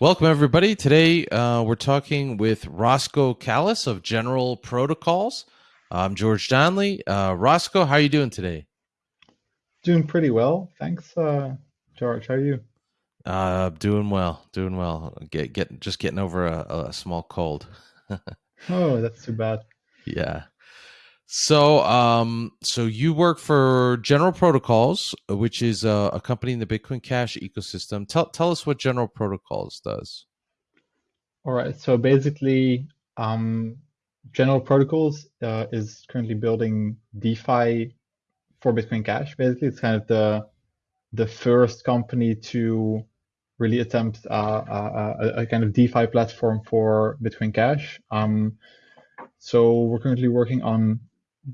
Welcome, everybody. Today uh, we're talking with Rosco Kalis of General Protocols. I'm George Donnelly. Uh, Rosco, how are you doing today? Doing pretty well, thanks, uh, George. How are you? Uh, doing well, doing well. Get, get just getting over a, a small cold. oh, that's too bad. Yeah. So, um, so you work for General Protocols, which is a, a, company in the Bitcoin Cash ecosystem. Tell tell us what General Protocols does. All right. So basically, um, General Protocols uh, is currently building DeFi for Bitcoin Cash. Basically, it's kind of the the first company to really attempt uh, a, a, a, kind of DeFi platform for Bitcoin Cash. Um, so we're currently working on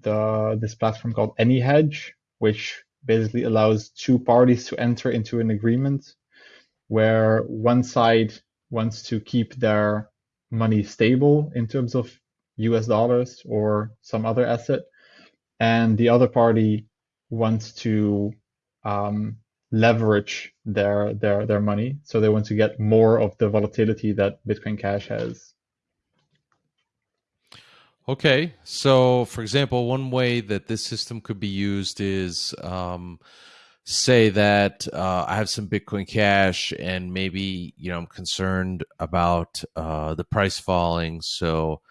the this platform called AnyHedge, which basically allows two parties to enter into an agreement where one side wants to keep their money stable in terms of US dollars or some other asset, and the other party wants to um, leverage their their their money. So they want to get more of the volatility that Bitcoin Cash has. Okay, so for example, one way that this system could be used is um, say that uh, I have some Bitcoin Cash and maybe you know I'm concerned about uh, the price falling, so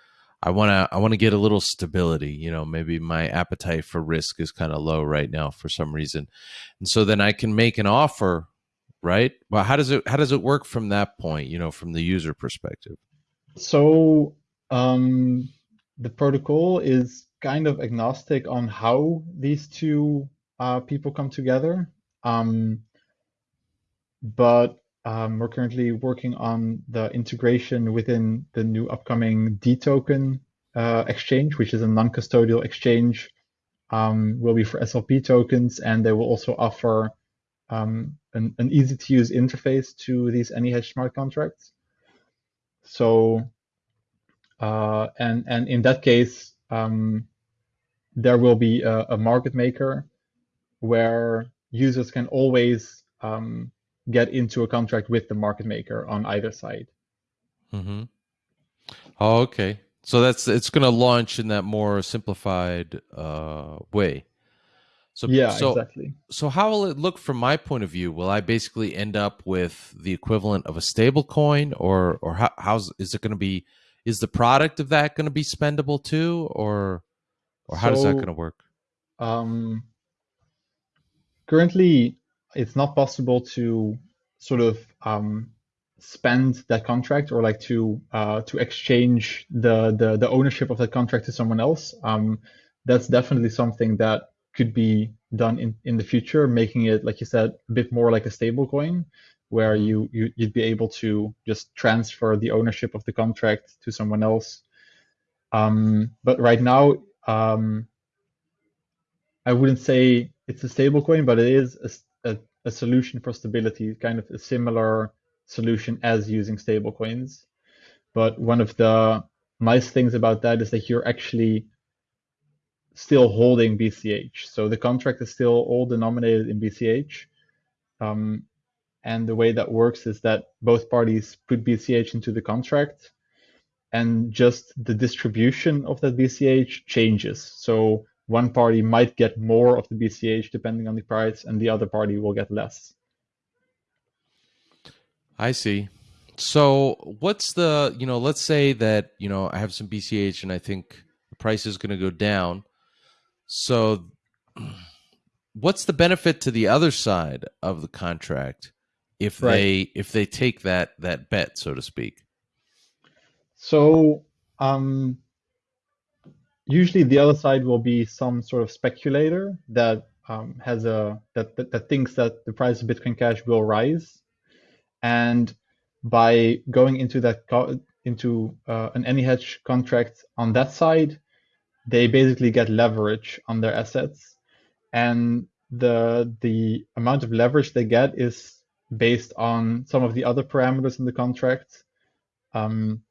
I want to I want to get a little stability. You know, maybe my appetite for risk is kind of low right now for some reason, and so then I can make an offer, right? Well, how does it how does it work from that point? You know, from the user perspective. So. Um the protocol is kind of agnostic on how these two uh, people come together. Um, but um, we're currently working on the integration within the new upcoming DToken uh, exchange, which is a non-custodial exchange. Um, will be for SLP tokens, and they will also offer um, an, an easy-to-use interface to these AnyHedge smart contracts. So and, and in that case, um, there will be a, a, market maker where users can always um, get into a contract with the market maker on either side. Mm-hmm. Oh, okay. So that's it's going to launch in that more simplified uh, way. So yeah, so, exactly. So how will it look from my point of view? Will I basically end up with the equivalent of a stable coin, or or how, how's is it going to be is the product of that going to be spendable too, or or how so, does that going to work? Um, currently, it's not possible to sort of um, spend that contract or like to uh, to exchange the, the the ownership of that contract to someone else. Um, that's definitely something that could be done in, in the future, making it, like you said, a bit more like a stable coin where you, you you'd be able to just transfer the ownership of the contract to someone else. Um, but right now, um, I wouldn't say it's a stablecoin, but it is a, a, a, solution for stability, kind of a similar solution as using stablecoins. But one of the nice things about that is that you're actually still holding BCH. So the contract is still all denominated in BCH. Um, and the way that works is that both parties put BCH into the contract and just the distribution of that BCH changes. So one party might get more of the BCH depending on the price and the other party will get less. I see. So what's the, you know, let's say that, you know, I have some BCH and I think the price is going to go down. So what's the benefit to the other side of the contract if right. they if they take that that bet, so to speak? So um, usually the other side will be some sort of speculator that um, has a that, that, that thinks that the price of Bitcoin Cash will rise, and by going into that co- into uh, an hedge contract on that side, they basically get leverage on their assets, and the the amount of leverage they get is based on some of the other parameters in the contract. Um,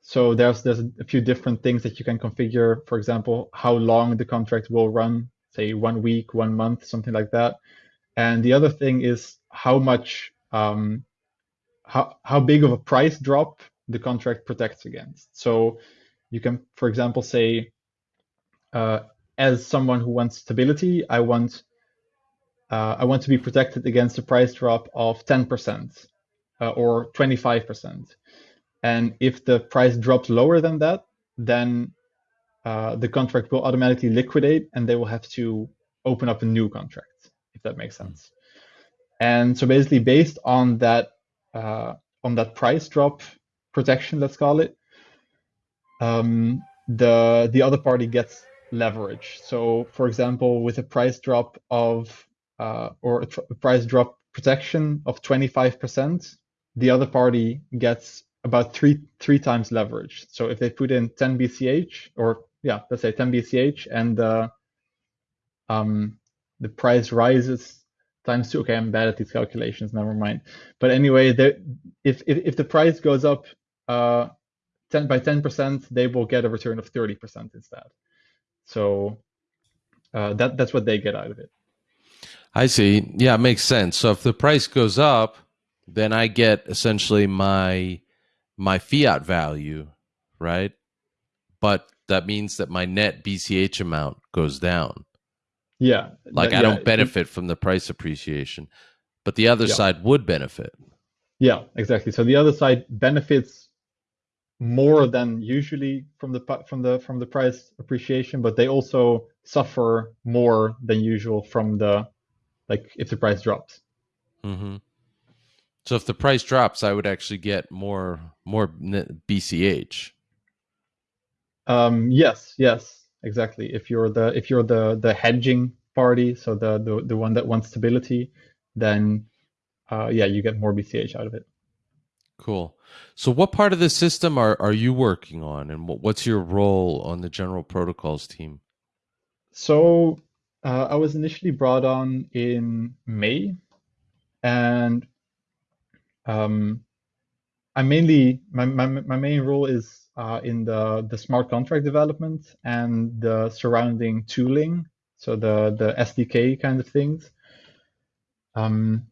so there's there's a few different things that you can configure. For example, how long the contract will run, say one week, one month, something like that. And the other thing is how much um, how how big of a price drop the contract protects against. So you can, for example, say, uh, as someone who wants stability, I want uh, I want to be protected against a price drop of 10% uh, or 25%. And if the price drops lower than that, then uh, the contract will automatically liquidate and they will have to open up a new contract, if that makes sense. And so basically based on that uh, on that price drop protection, let's call it, um, the the other party gets leverage. So for example, with a price drop of or a, a price drop protection of 25%, the other party gets about three three times leverage. So if they put in 10 BCH, or yeah, let's say 10 BCH, and uh, um, the price rises times two. Okay, I'm bad at these calculations. Never mind. But anyway, if, if if the price goes up uh, 10 by 10%, they will get a return of 30% instead. So uh, that that's what they get out of it. I see. Yeah, it makes sense. So if the price goes up, then I get essentially my my fiat value, right? But that means that my net BCH amount goes down. Yeah. Like that, I don't yeah, benefit from the price appreciation, but the other Yeah. side would benefit. Yeah, exactly. So the other side benefits more than usually from the from the from the price appreciation, but they also suffer more than usual from the like if the price drops. hmm So if the price drops, I would actually get more more BCH. Um, yes, yes, exactly. If you're the if you're the the hedging party, so the the, the one that wants stability, then uh, yeah, you get more BCH out of it. Cool. So what part of the system are, are you working on and what, what's your role on the general protocols team? So uh, I was initially brought on in May, and um, I mainly my, my my main role is uh, in the the smart contract development and the surrounding tooling, so the the SDK kind of things. Um,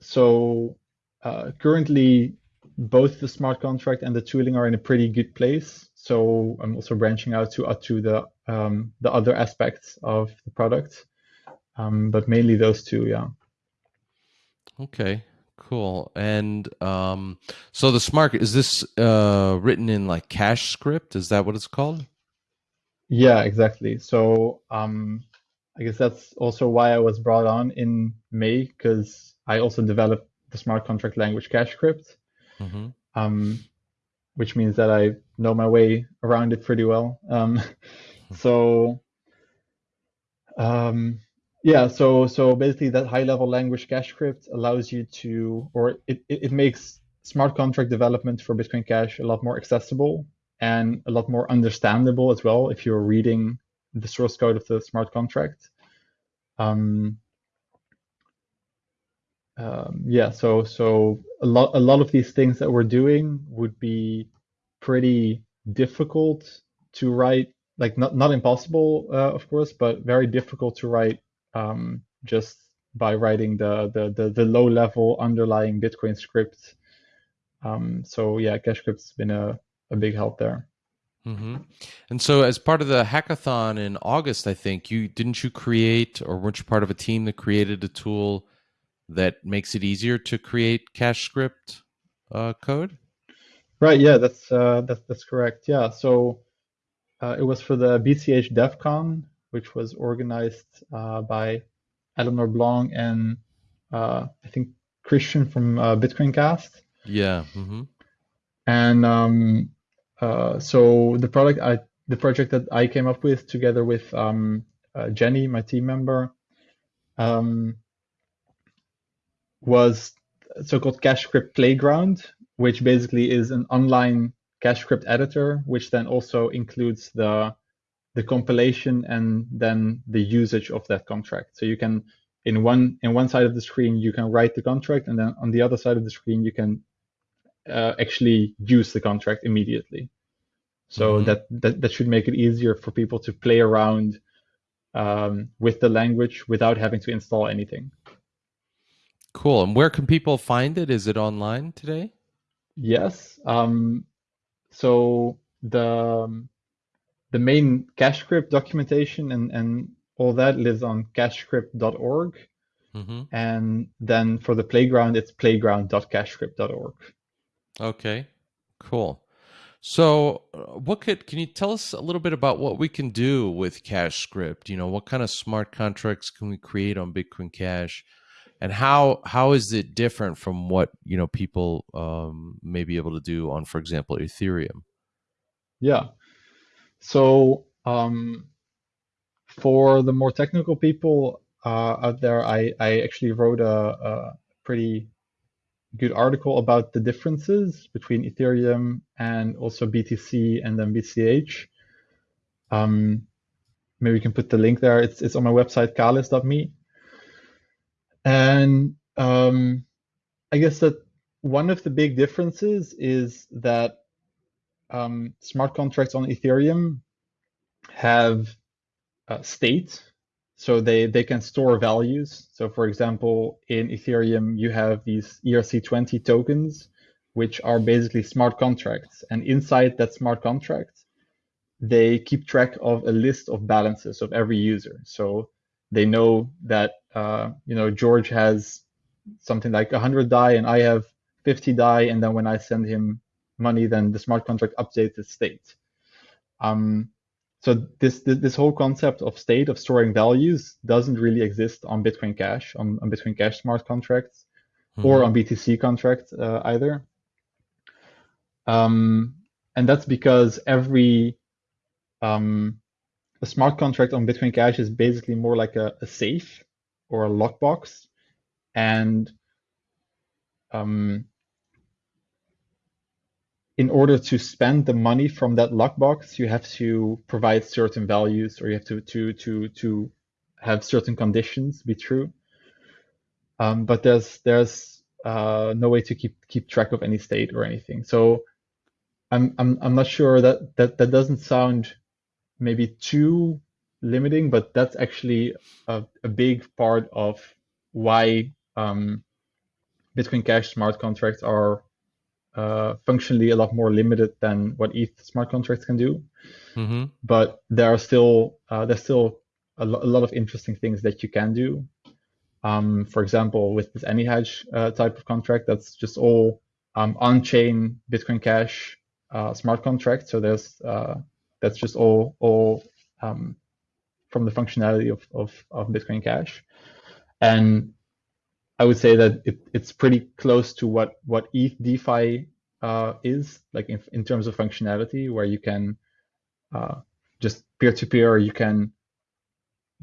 so uh, currently, both the smart contract and the tooling are in a pretty good place. So I'm also branching out to uh, to the um, the other aspects of the product, um, but mainly those two. Yeah. Okay, cool. And um, so the smart is this uh, written in like CashScript? Is that what it's called? Yeah, exactly. So um, I guess that's also why I was brought on in May because I also developed the smart contract language CashScript, hmm um, which means that I know my way around it pretty well. Um, so um, yeah, so so basically that high level language CashScript allows you to, or it, it, it makes smart contract development for Bitcoin Cash a lot more accessible and a lot more understandable as well if you're reading the source code of the smart contract. Um, um, yeah, so so a lot a lot of these things that we're doing would be pretty difficult to write, like not not impossible, uh, of course, but very difficult to write um, just by writing the the the, the low level underlying Bitcoin script. Um, so yeah, CashScript's been a, a big help there. hmm And so as part of the hackathon in August, I think you didn't you create or weren't you part of a team that created a tool that makes it easier to create CashScript uh, code? Right, yeah, that's uh, that's that's correct. Yeah, so uh, it was for the BCH DevCon, which was organized uh, by Eleanor Blanc and uh, I think Christian from uh, Bitcoin Cast. Yeah. hmm And um, uh, so the product I the project that I came up with together with um, uh, Jenny, my team member, um, was so-called CashScript Playground, which basically is an online CashScript editor, which then also includes the the compilation and then the usage of that contract. So you can in one in one side of the screen you can write the contract, and then on the other side of the screen you can uh, actually use the contract immediately. So Mhm. that, that that should make it easier for people to play around um, with the language without having to install anything. Cool. And where can people find it? Is it online today? Yes. Um, so the um, the main CashScript documentation and, and all that lives on cashscript.org. Mm-hmm. And then for the playground, it's playground.cashscript.org. Okay, cool. So, uh, what could can you tell us a little bit about what we can do with CashScript? You know, what kind of smart contracts can we create on Bitcoin Cash, and how how is it different from what you know people um, may be able to do on, for example, Ethereum? Yeah. So, um, for the more technical people uh, out there, I I actually wrote a, a pretty good article about the differences between Ethereum and also BTC and then BCH. Um, maybe we can put the link there. It's it's on my website kalis.me. And um, I guess that one of the big differences is that um, smart contracts on Ethereum have uh, state so they, they can store values. So for example, in Ethereum, you have these ERC20 tokens, which are basically smart contracts. And inside that smart contract, they keep track of a list of balances of every user. So they know that, uh, you know, George has something like 100 DAI and I have 50 DAI, And then when I send him money, then the smart contract updates the state. Um, so this, this, this whole concept of state of storing values doesn't really exist on Bitcoin Cash on, on Bitcoin Cash smart contracts mm-hmm. or on BTC contracts uh, either. Um, and that's because every um, a smart contract on Bitcoin Cash is basically more like a, a safe or a lockbox, and um, in order to spend the money from that lockbox, you have to provide certain values, or you have to to to to have certain conditions be true. Um, but there's there's uh, no way to keep keep track of any state or anything. So I'm I'm I'm not sure that that that doesn't sound maybe too limiting, but that's actually a, a big part of why um, Bitcoin Cash smart contracts are uh, functionally a lot more limited than what ETH smart contracts can do. Mm-hmm. But there are still uh, there's still a, lo- a, lot of interesting things that you can do. Um, for example, with this AnyHedge uh, type of contract, that's just all um, on-chain Bitcoin Cash uh, smart contract. So there's uh, that's just all all um, from the functionality of, of, of Bitcoin Cash. And I would say that it, it's pretty close to what what ETH DeFi uh, is like in, in terms of functionality, where you can uh, just peer to peer, you can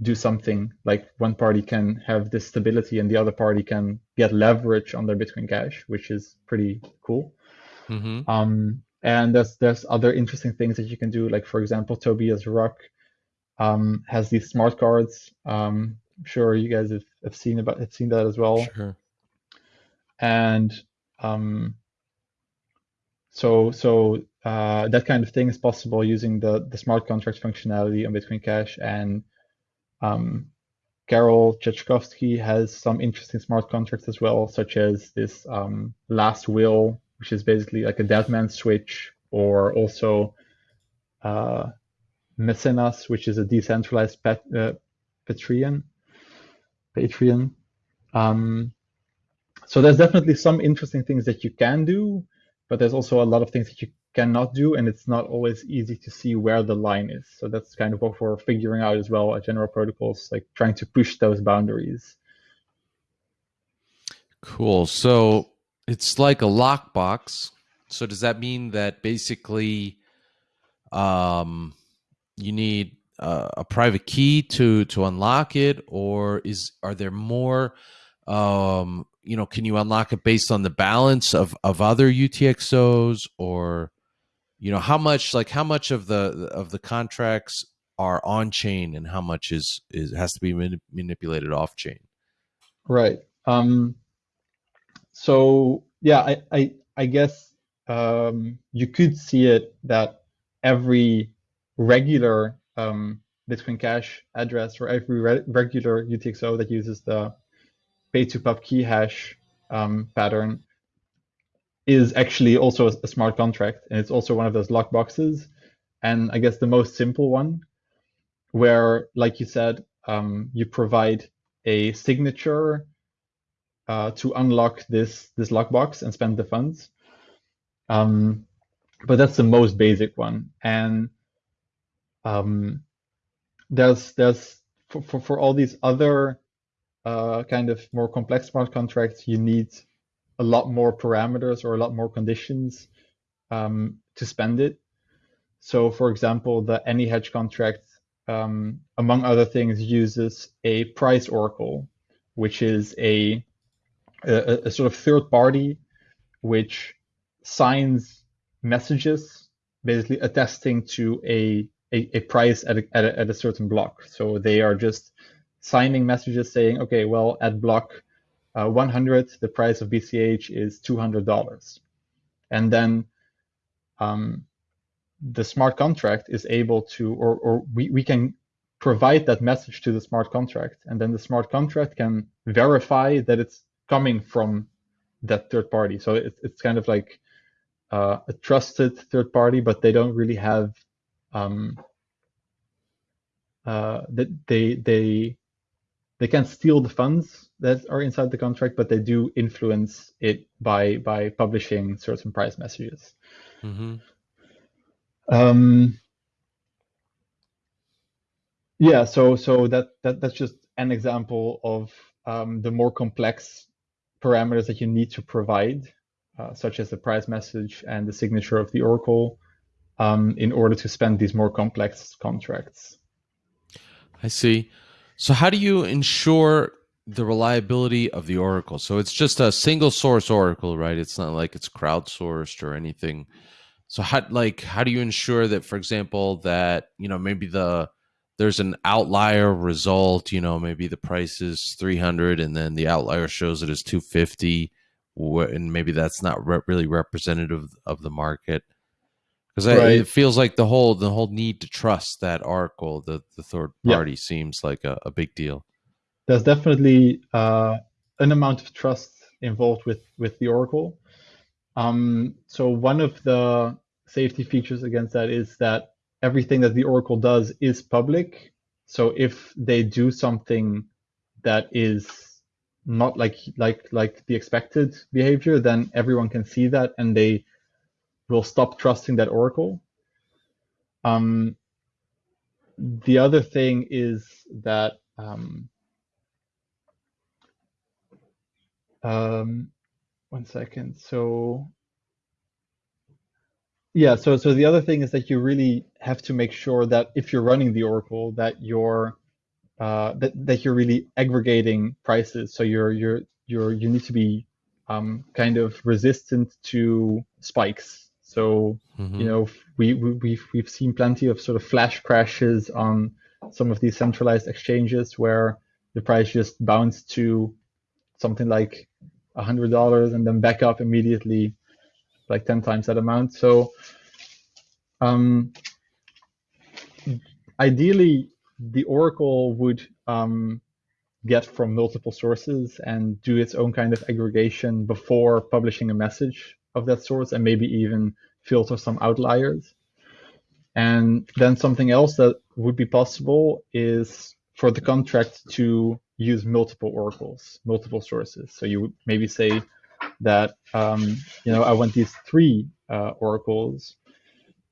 do something like one party can have this stability and the other party can get leverage on their Bitcoin Cash, which is pretty cool. Mm-hmm. Um, and there's there's other interesting things that you can do, like for example, Tobias Ruck um, has these smart cards um, I'm sure you guys have, have seen about have seen that as well. Sure. And um, so so uh, that kind of thing is possible using the the smart contract functionality on Bitcoin Cash. And um, Karol Trzeszczkowski has some interesting smart contracts as well, such as this um, last will, which is basically like a dead man switch, or also uh, Mecenas, which is a decentralized pet, uh, Patreon Patreon. Um, so there's definitely some interesting things that you can do, but there's also a lot of things that you cannot do, and it's not always easy to see where the line is. So that's kind of what we're figuring out as well at General Protocols, like trying to push those boundaries. Cool. So it's like a lockbox. So does that mean that basically um, you need uh, a private key to to unlock it, or is are there more? Um, you know, can you unlock it based on the balance of of other UTXOs, or you know, how much like how much of the of the contracts are on chain, and how much is is has to be manip- manipulated off chain? Right. Um, so yeah, I I, I guess um, you could see it that every regular um, Bitcoin Cash address for every re regular UTXO that uses the pay to pub key hash um, pattern is actually also a, a, smart contract, and it's also one of those lockboxes. And I guess the most simple one, where, like you said, um, you provide a signature uh, to unlock this this lockbox and spend the funds. Um, but that's the most basic one, and um, there's there's for, for, for all these other uh, kind of more complex smart contracts, you need a lot more parameters or a lot more conditions um, to spend it. So, for example, the AnyHedge contract, um, among other things, uses a price oracle, which is a, a, a sort of third party which signs messages, basically attesting to a a, a price at a, at a, at a certain block. So they are just signing messages saying, okay, well, at block uh, 100, the price of BCH is $200. And then um, the smart contract is able to, or, or we, we can provide that message to the smart contract. And then the smart contract can verify that it's coming from that third party. So it, it's kind of like uh, a trusted third party, but they don't really have um, uh, that they they they can steal the funds that are inside the contract, but they do influence it by by publishing certain price messages. Mm-hmm. Um, yeah, so so that that that's just an example of um, the more complex parameters that you need to provide, uh, such as the price message and the signature of the oracle, um, in order to spend these more complex contracts. I see. So, how do you ensure the reliability of the oracle? So, it's just a single source oracle, right? It's not like it's crowdsourced or anything. So, how like how do you ensure that, for example, that you know maybe the there's an outlier result, you know, maybe the price is 300 and then the outlier shows it as 250 and maybe that's not re- really representative of the market because right. it feels like the whole the whole need to trust that oracle the the third party yeah. seems like a, a, big deal there's definitely uh, an amount of trust involved with with the oracle um, so one of the safety features against that is that everything that the oracle does is public so if they do something that is not like like like the expected behavior then everyone can see that and they will stop trusting that oracle. Um, the other thing is that um, um, one second. So yeah, so so the other thing is that you really have to make sure that if you're running the oracle, that you're uh, that that you're really aggregating prices. So you're you're you're you need to be um, kind of resistant to spikes so mm-hmm. you know we, we we've we've seen plenty of sort of flash crashes on some of these centralized exchanges where the price just bounced to something like a hundred dollars and then back up immediately like 10 times that amount so um, ideally the oracle would um, get from multiple sources and do its own kind of aggregation before publishing a message of that source and maybe even filter some outliers. And then something else that would be possible is for the contract to use multiple oracles, multiple sources. So you would maybe say that, um, you know, I want these three uh, oracles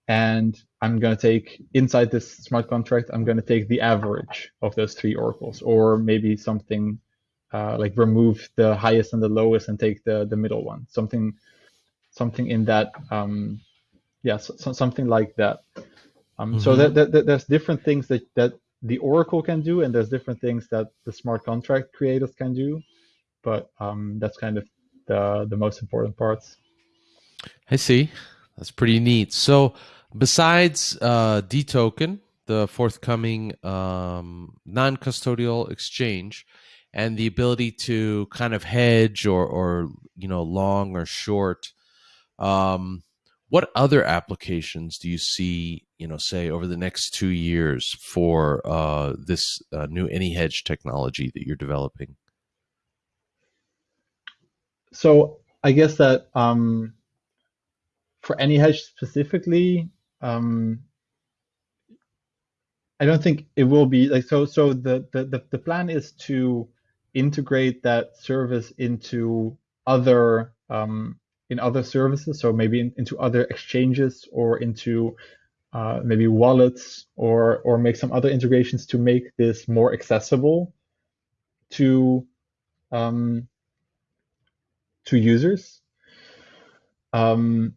and I'm going to take inside this smart contract, I'm going to take the average of those three oracles, or maybe something uh, like remove the highest and the lowest and take the the middle one. Something something in that um, yeah so, so something like that. Um, mm-hmm. so that, that, that, there's different things that, that the oracle can do and there's different things that the smart contract creators can do but um, that's kind of the, the most important parts. I see. That's pretty neat. So besides uh, dtoken the forthcoming um, non-custodial exchange and the ability to kind of hedge or, or you know long or short um, what other applications do you see, you know, say over the next two years for uh, this uh, new AnyHedge technology that you're developing? so I guess that um, for AnyHedge specifically, um, I don't think it will be like so. So the the the plan is to integrate that service into other um, in other services. So maybe in, into other exchanges or into uh, maybe wallets or or make some other integrations to make this more accessible to um, to users. Um,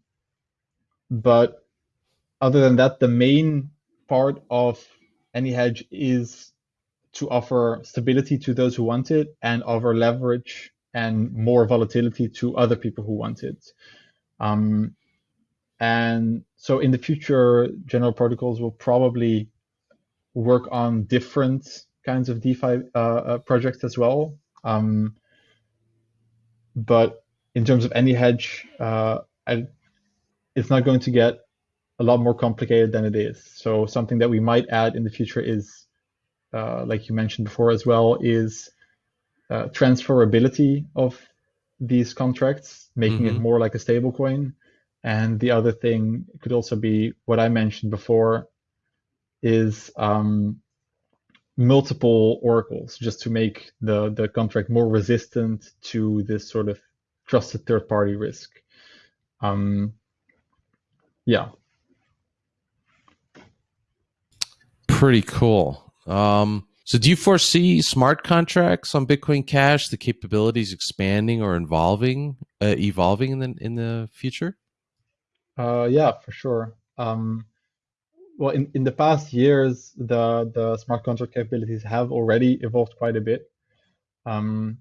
but other than that, the main part of AnyHedge is to offer stability to those who want it and offer leverage and more volatility to other people who want it. Um, and so in the future, general protocols will probably work on different kinds of DeFi uh, uh, projects as well. Um, but in terms of AnyHedge, uh, I, it's not going to get a lot more complicated than it is. So something that we might add in the future is, uh, like you mentioned before as well, is uh, transferability of these contracts, making mm-hmm. it more like a stablecoin. And the other thing could also be what I mentioned before is um, multiple oracles just to make the, the contract more resistant to this sort of trusted third party risk. Um, yeah. Pretty cool. Um, so do you foresee smart contracts on Bitcoin Cash, the capabilities expanding or evolving, uh, evolving in the in the future? Uh, yeah, for sure. Um, well, in, in the past years, the, the smart contract capabilities have already evolved quite a bit. Um,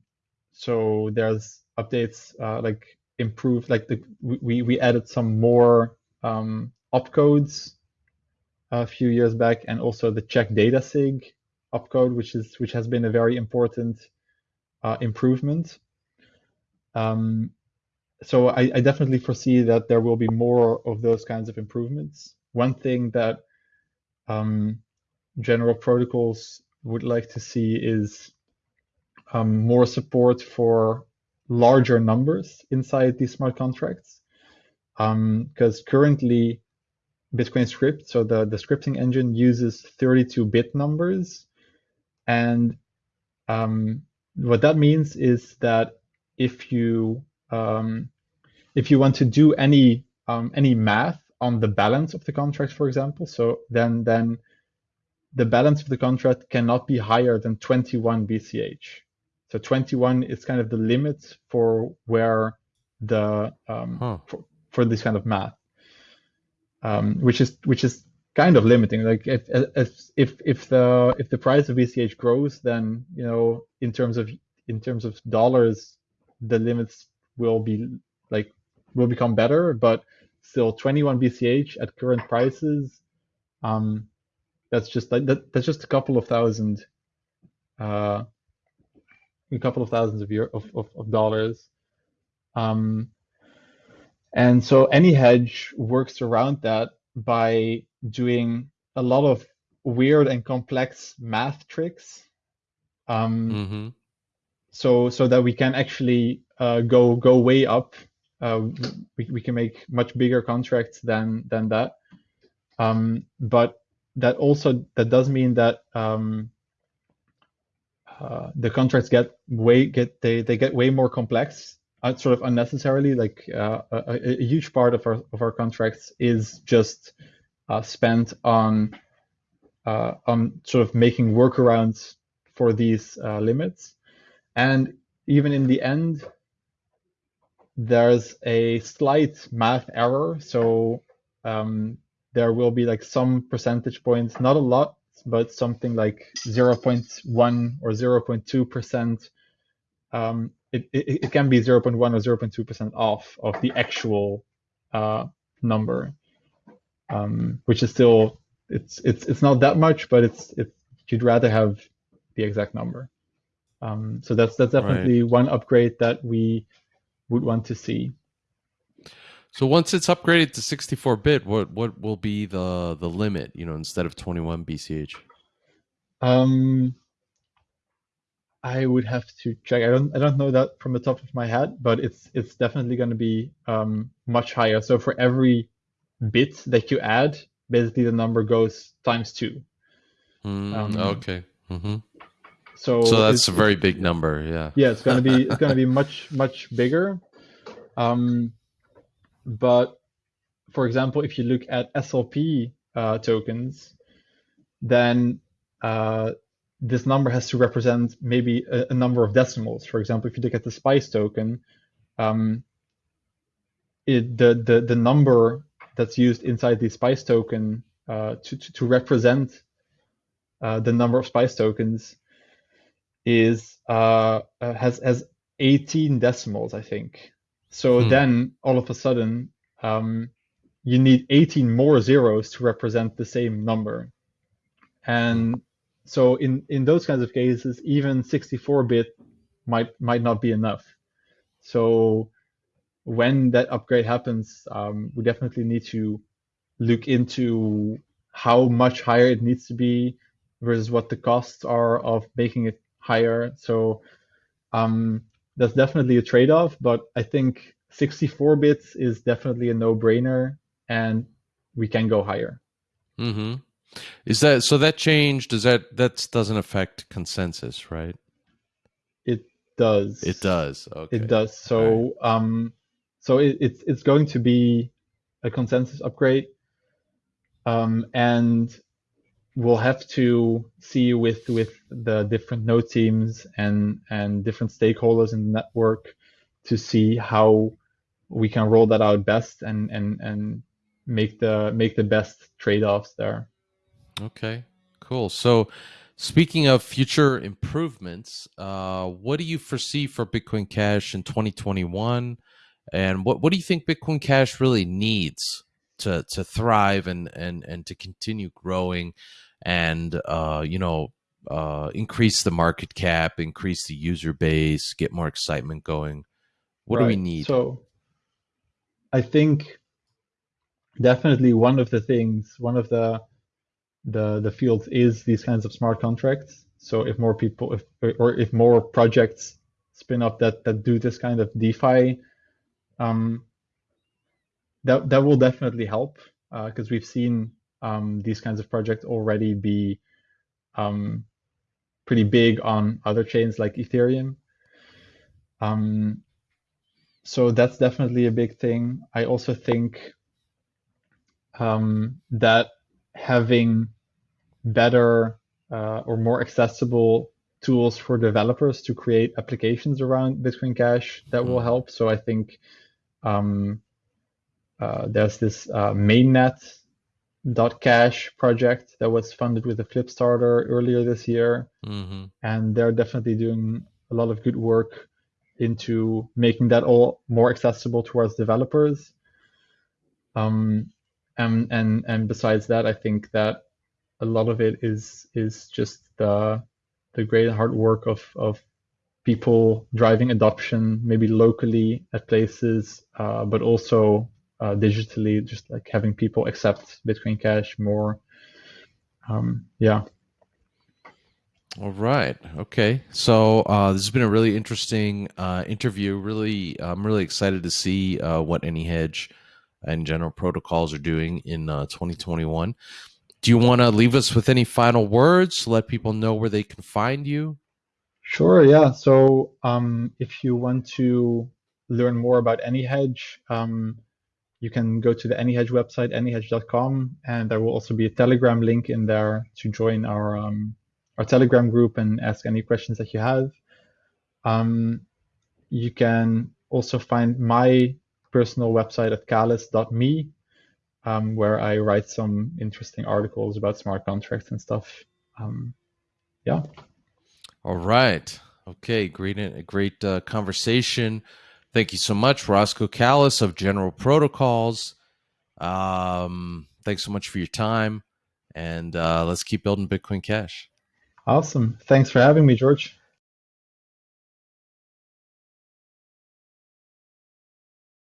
so there's updates uh, like improved, like the, we, we added some more um, opcodes a few years back, and also the check data sig opcode, which is which has been a very important uh, improvement. Um, so I, I, definitely foresee that there will be more of those kinds of improvements. One thing that um, general protocols would like to see is um, more support for larger numbers inside these smart contracts. Because um, currently, Bitcoin script, so the, the scripting engine uses 32-bit numbers. And um, what that means is that if you um, if you want to do any um, any math on the balance of the contract, for example, so then then the balance of the contract cannot be higher than 21 BCH. So 21 is kind of the limit for where the um, huh. for, for, this kind of math, um, which is which is kind of limiting. Like if if if the if the price of BCH grows, then you know in terms of in terms of dollars, the limits will be like will become better, but still 21 BCH at current prices. Um, that's just like that, that's just a couple of thousand, uh, a couple of thousands of year of, of, of dollars. Um, and so AnyHedge works around that by doing a lot of weird and complex math tricks. Um, mm-hmm. So so that we can actually uh, go go way up uh, we, we can make much bigger contracts than than that. Um, but that also that does mean that um, uh, the contracts get way get they, they get way more complex uh, sort of unnecessarily like uh, a, a, huge part of our of our contracts is just spent on uh, on sort of making workarounds for these uh, limits and even in the end there's a slight math error. So um, there will be like some percentage points, not a lot, but something like 0.1 or 0.2%. Um, it, it, it, can be 0.1 or 0.2% off of the actual uh, number, um, which is still, it's, it's, it's not that much, but it's, it's, you'd rather have the exact number. Um, so that's, that's definitely right. one upgrade that we would want to see. So once it's upgraded to 64 bit, what what will be the the limit? You know, instead of 21 BCH. Um, I would have to check. I don't I don't know that from the top of my head, but it's it's definitely going to be um, much higher. So for every bit that you add, basically the number goes times two. Mm, um, okay. Mm-hmm. So so that's a very big number. Yeah. Yeah, it's going to be it's going to be much much bigger. Um, but for example, if you look at SLP uh, tokens, then uh, this number has to represent maybe a, a, number of decimals. For example, if you look at the Spice token, um, it, the, the, the number that's used inside the Spice token uh, to, to, to, represent uh, the number of Spice tokens is uh, uh has has 18 decimals, I think. So hmm. then all of a sudden, um, you need 18 more zeros to represent the same number. And so in, in those kinds of cases, even 64-bit might might not be enough. So when that upgrade happens, um, we definitely need to look into how much higher it needs to be versus what the costs are of making it higher. So um, that's definitely a trade-off, but I think 64 bits is definitely a no-brainer, and we can go higher. Mm-hmm. Is that so? That change does that that doesn't affect consensus, right? It does. It does. Okay. It does. So right. um, so it, it's it's going to be a consensus upgrade, um, and we'll have to see with with the different node teams and and different stakeholders in the network to see how we can roll that out best and and and make the make the best trade-offs there. Okay, cool. So, speaking of future improvements, uh, what do you foresee for Bitcoin Cash in 2021? And what, what do you think Bitcoin Cash really needs to to thrive and and and to continue growing, and uh, you know uh, increase the market cap, increase the user base, get more excitement going? What right. do we need? So, I think definitely one of the things, one of the the the field is these kinds of smart contracts. So if more people, if or if more projects spin up that that do this kind of DeFi, um, that that will definitely help because uh, we've seen um, these kinds of projects already be um, pretty big on other chains like Ethereum. Um, so that's definitely a big thing. I also think um, that having better uh, or more accessible tools for developers to create applications around Bitcoin Cash that will hmm. help. So I think um, uh, there's this uh, mainnet.cash project that was funded with a Flipstarter earlier this year. Mm-hmm. And they're definitely doing a lot of good work into making that all more accessible towards developers. Um, and, and, and besides that, I think that a lot of it is is just the the great hard work of of people driving adoption, maybe locally at places, uh, but also uh, digitally, just like having people accept Bitcoin Cash more. Um, yeah. All right. Okay. So uh, this has been a really interesting uh, interview. Really, I'm really excited to see uh, what AnyHedge and General Protocols are doing in uh, 2021. Do you want to leave us with any final words? To let people know where they can find you. Sure. Yeah. So um, if you want to learn more about AnyHedge, um, you can go to the AnyHedge website, anyhedge.com, and there will also be a Telegram link in there to join our um, our Telegram group and ask any questions that you have. Um, you can also find my personal website at kalis.me, um, where I write some interesting articles about smart contracts and stuff. Um, yeah. All right. Okay. Great. A great uh, conversation. Thank you so much, Rosco Kalis of General Protocols. Um, thanks so much for your time, and uh, let's keep building Bitcoin Cash. Awesome. Thanks for having me, George.